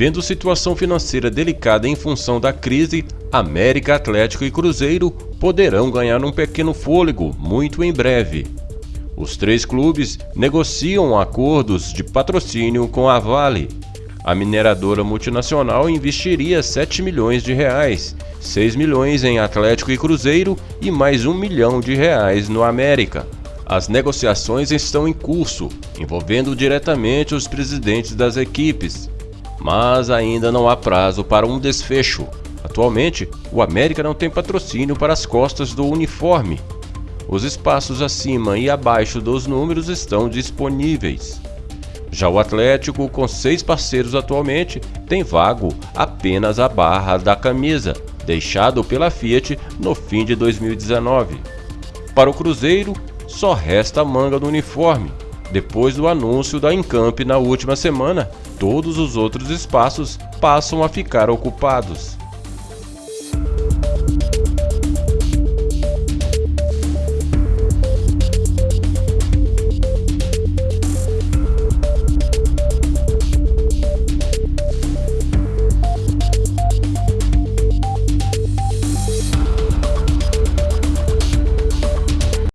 Vivendo situação financeira delicada em função da crise, América, Atlético e Cruzeiro poderão ganhar um pequeno fôlego muito em breve. Os três clubes negociam acordos de patrocínio com a Vale. A mineradora multinacional investiria 7 milhões de reais, 6 milhões em Atlético e Cruzeiro e mais 1 milhão de reais no América. As negociações estão em curso, envolvendo diretamente os presidentes das equipes, mas ainda não há prazo para um desfecho. Atualmente, o América não tem patrocínio para as costas do uniforme. Os espaços acima e abaixo dos números estão disponíveis. Já o Atlético, com seis parceiros atualmente, tem vago apenas a barra da camisa, deixado pela Fiat no fim de 2019. Para o Cruzeiro, só resta a manga do uniforme, depois do anúncio da Encamp na última semana, todos os outros espaços passam a ficar ocupados.